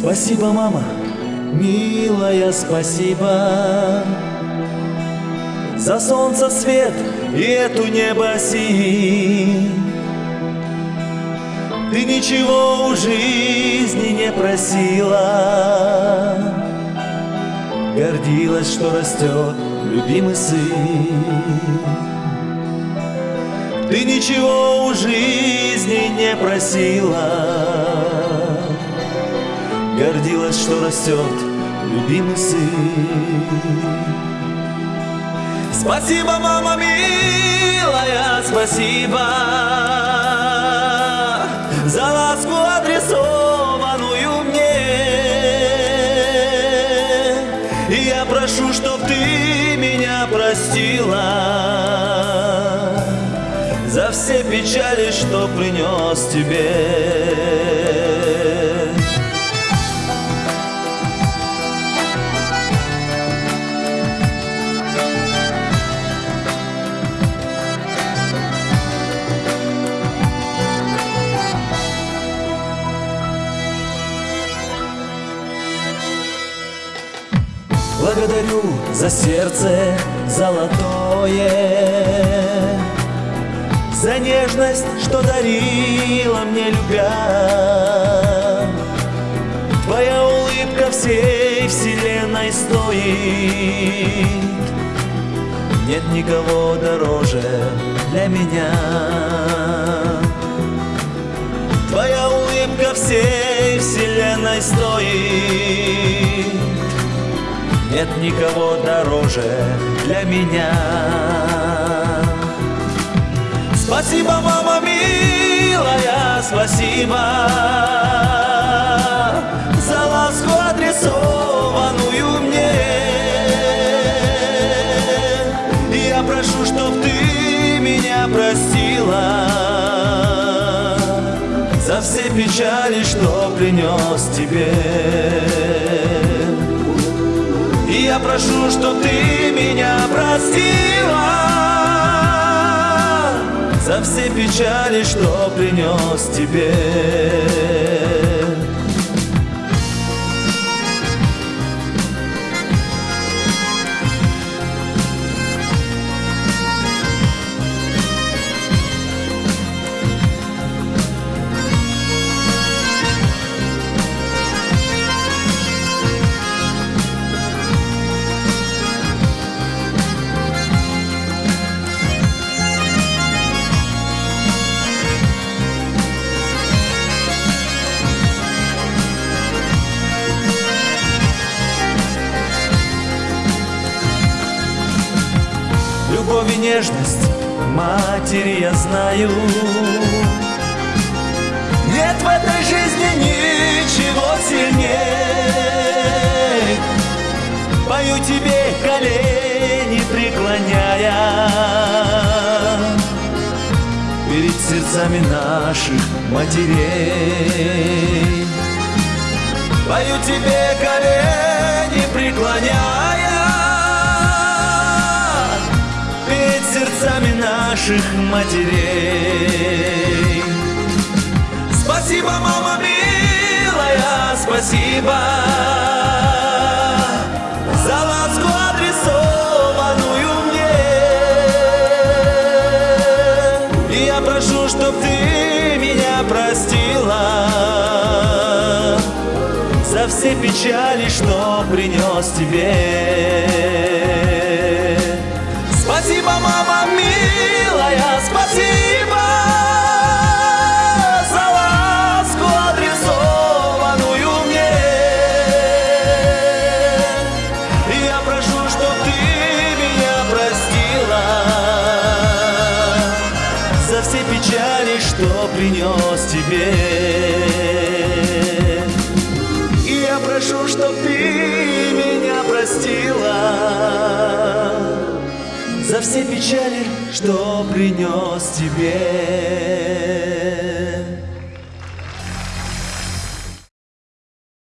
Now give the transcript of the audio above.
Спасибо, мама, милая, спасибо. За солнце свет и эту небо синь Ты ничего у жизни не просила. Гордилась, что растет любимый сын. Ты ничего у жизни не просила Гордилась, что растет любимый сын. Спасибо, мама милая, спасибо За ласку адресованную мне. И я прошу, чтоб ты меня простила За все печали, что принес тебе Благодарю за сердце золотое За нежность, что дарила мне любя. Твоя улыбка всей вселенной стоит. Нет никого дороже для меня. Твоя улыбка всей вселенной стоит нет никого дороже для меня. Спасибо, мама милая, спасибо за ласку адресованную мне. Я прошу, чтоб ты меня простила за все печали, что принес тебе. Прошу, чтоб ты меня простила За все печали, что принес тебе любовь и нежность матери я знаю. Нет в этой жизни ничего сильнее. Пою тебе колени преклоняя. Перед сердцами наших матерей. Пою тебе колени преклоняя наших матерей. Спасибо, мама милая, спасибо за ласку адресованную мне. И я прошу, чтоб ты меня простила за все печали, что принес тебе. Что принес тебе. И я прошу, чтоб ты меня простила за все печали, что принес тебе.